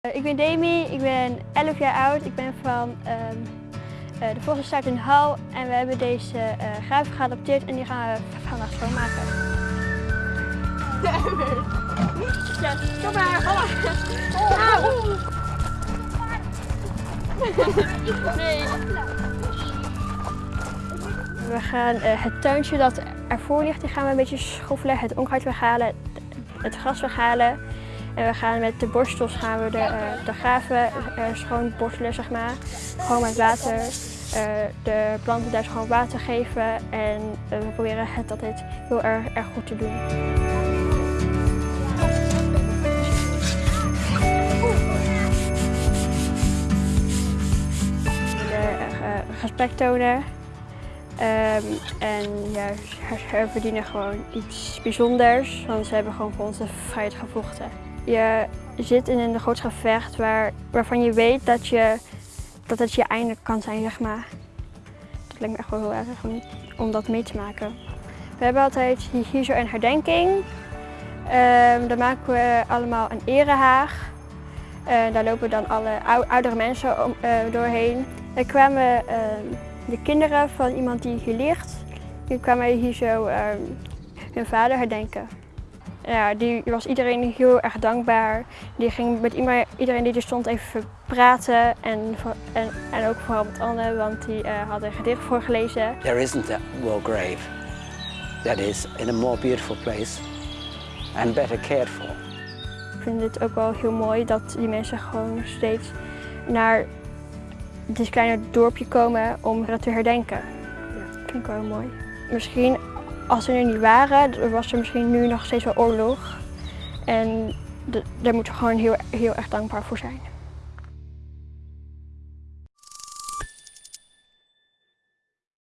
Eh, Ik ben Demi, ik ben 11 jaar oud. Ik ben van eh, de Vossenstaart in Hal en we hebben deze eh graven geadopteerd en die gaan we vandaag schoonmaken. Ja, kom maar. We gaan het tuintje dat ervoor ligt, die gaan we een beetje schoffelen, het onkruid weghalen, het gras weghalen. En we gaan met de borstels gaan we de, eh, de graven eh, schoon borstelen, zeg maar. Gewoon met water. eh, de planten daar schoon water geven. En we proberen het altijd heel erg, erg goed te doen. Respect tonen. Ehm, en ja, ze verdienen gewoon iets bijzonders, want ze hebben gewoon voor onze vrijheid gevochten. Je zit in een groot gevecht waar, waarvan je weet dat, je, dat het je einde kan zijn, zeg maar. Dat lijkt me echt wel heel erg om, om dat mee te maken. We hebben altijd hier, zo een herdenking. Ehm daar maken we allemaal een erehaag. Eh, daar lopen dan alle ou- oudere mensen eh, doorheen. Er kwamen ehm, de kinderen van iemand die hier ligt, die kwamen hier zo ehm, hun vader herdenken. Ja, die was iedereen heel erg dankbaar. Die ging met iedereen die er stond even praten en, en, en ook vooral met Anne, want die eh, had een gedicht voorgelezen. There isn't a war grave that is in a more beautiful place and better cared for. Ik vind het ook wel heel mooi dat die mensen gewoon steeds naar dit kleine dorpje komen om dat te herdenken. Dat vind ik wel heel mooi. Misschien als ze er niet waren, was er misschien nu nog steeds wel oorlog. En daar moeten we gewoon heel, heel erg dankbaar voor zijn.